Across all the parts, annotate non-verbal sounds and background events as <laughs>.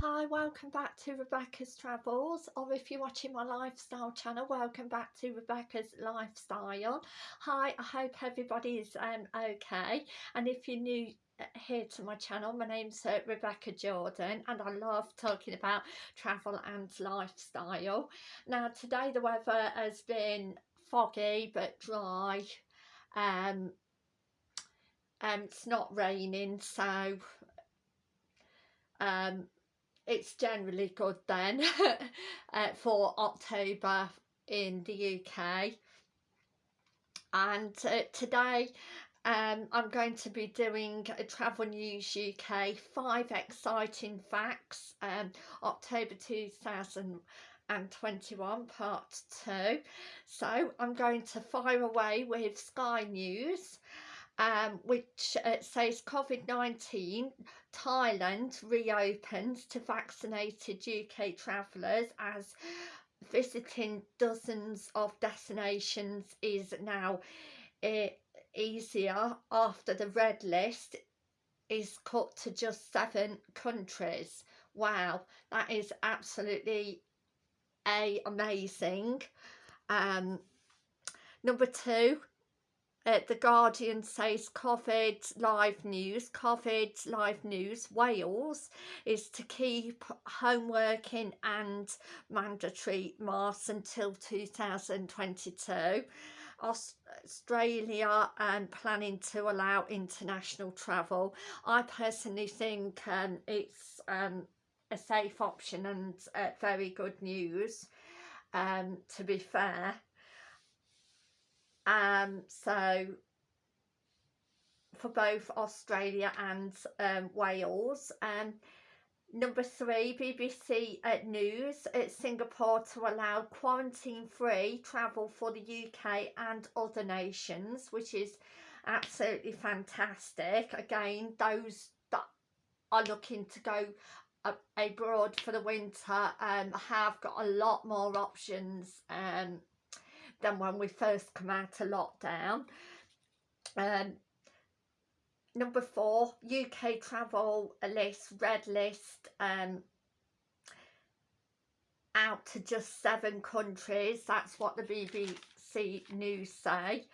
Hi, welcome back to Rebecca's Travels, or if you're watching my lifestyle channel, welcome back to Rebecca's Lifestyle. Hi, I hope everybody is um, okay, and if you're new uh, here to my channel, my name's uh, Rebecca Jordan, and I love talking about travel and lifestyle. Now, today the weather has been foggy but dry, um, and it's not raining, so um, it's generally good then <laughs> uh, for October in the UK and uh, today um, I'm going to be doing a Travel News UK five exciting facts um, October 2021 part 2 so I'm going to fire away with Sky News um, which uh, says COVID-19 Thailand reopens to vaccinated UK travellers as visiting dozens of destinations is now uh, easier after the red list is cut to just seven countries. Wow, that is absolutely a amazing. Um, number two, uh, the Guardian says COVID live news, COVID live news, Wales is to keep home working and mandatory masks until 2022. Australia um, planning to allow international travel. I personally think um, it's um, a safe option and uh, very good news um, to be fair um, so for both Australia and um, Wales. Um, number three, BBC uh, News at Singapore to allow quarantine-free travel for the UK and other nations, which is absolutely fantastic. Again, those that are looking to go abroad for the winter um, have got a lot more options um, than when we first come out of lockdown. Um, number four, UK travel list, red list, um, out to just seven countries. That's what the BBC News say.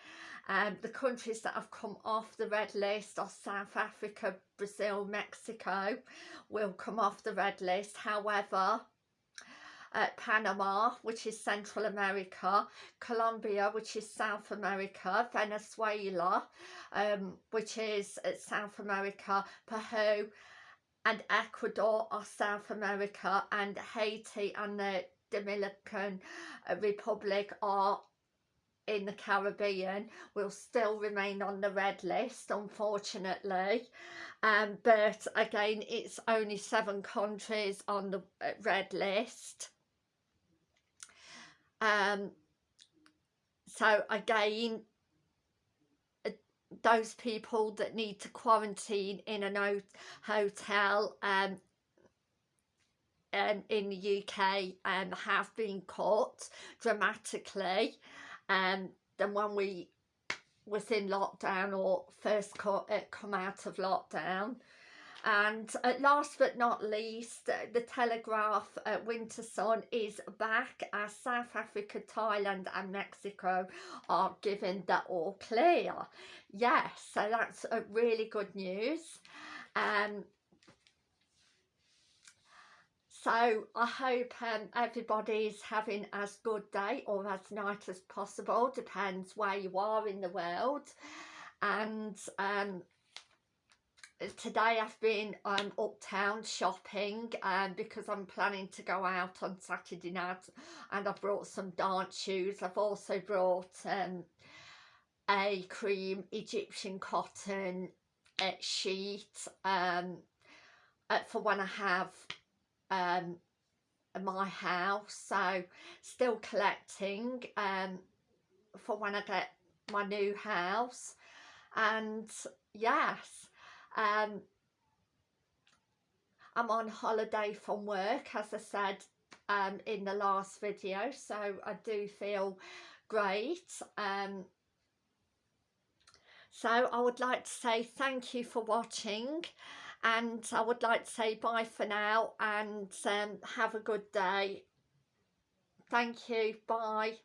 Um, the countries that have come off the red list are South Africa, Brazil, Mexico will come off the red list. However, uh, Panama, which is Central America, Colombia, which is South America, Venezuela, um, which is uh, South America, Peru and Ecuador are South America, and Haiti and the Dominican uh, Republic are in the Caribbean will still remain on the red list unfortunately. Um, but again it's only seven countries on the uh, red list um, so again, uh, those people that need to quarantine in a hotel um, um, in the UK um, have been cut dramatically um, than when we was in lockdown or first uh, come out of lockdown. And uh, last but not least, uh, the Telegraph uh, Winter Sun is back as South Africa, Thailand and Mexico are given the all clear. Yes, so that's a really good news. Um, so I hope um, everybody's having as good day or as night as possible, depends where you are in the world. And um, today I've been um, uptown shopping um, because I'm planning to go out on Saturday night and I've brought some dance shoes. I've also brought um, a cream Egyptian cotton uh, sheet um, uh, for when I have um, my house. So still collecting um, for when I get my new house and yes um, I'm on holiday from work, as I said um, in the last video, so I do feel great. Um, so I would like to say thank you for watching and I would like to say bye for now and um, have a good day. Thank you. Bye.